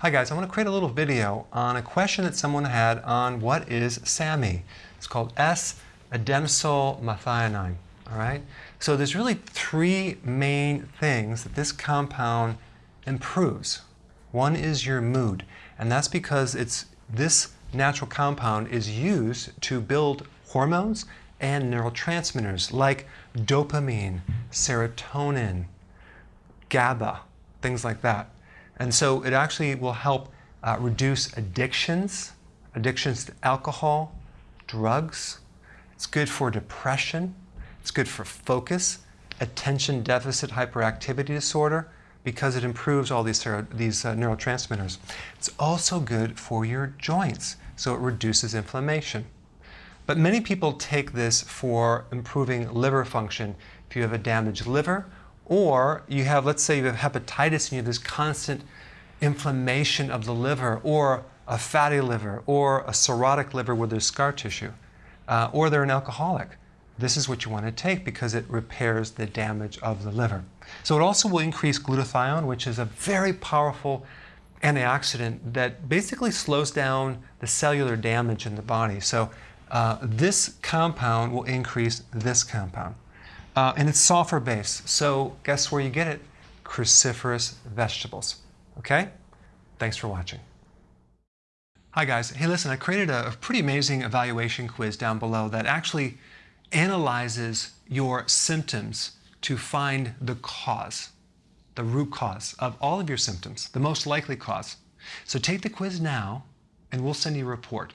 Hi guys, I want to create a little video on a question that someone had on what is SAMe. It's called S-adenosyl methionine. All right. So there's really three main things that this compound improves. One is your mood, and that's because it's this natural compound is used to build hormones and neurotransmitters like dopamine, serotonin, GABA, things like that. And so it actually will help uh, reduce addictions, addictions to alcohol, drugs. It's good for depression. It's good for focus, attention deficit hyperactivity disorder, because it improves all these, these uh, neurotransmitters. It's also good for your joints, so it reduces inflammation. But many people take this for improving liver function. If you have a damaged liver or you have, let's say you have hepatitis and you have this constant inflammation of the liver, or a fatty liver, or a cirrhotic liver where there's scar tissue, uh, or they're an alcoholic. This is what you want to take because it repairs the damage of the liver. So it also will increase glutathione, which is a very powerful antioxidant that basically slows down the cellular damage in the body. So uh, this compound will increase this compound. Uh, and it's sulfur based. So guess where you get it? Cruciferous vegetables. Okay? Thanks for watching. Hi guys. Hey listen, I created a, a pretty amazing evaluation quiz down below that actually analyzes your symptoms to find the cause, the root cause of all of your symptoms, the most likely cause. So take the quiz now and we'll send you a report.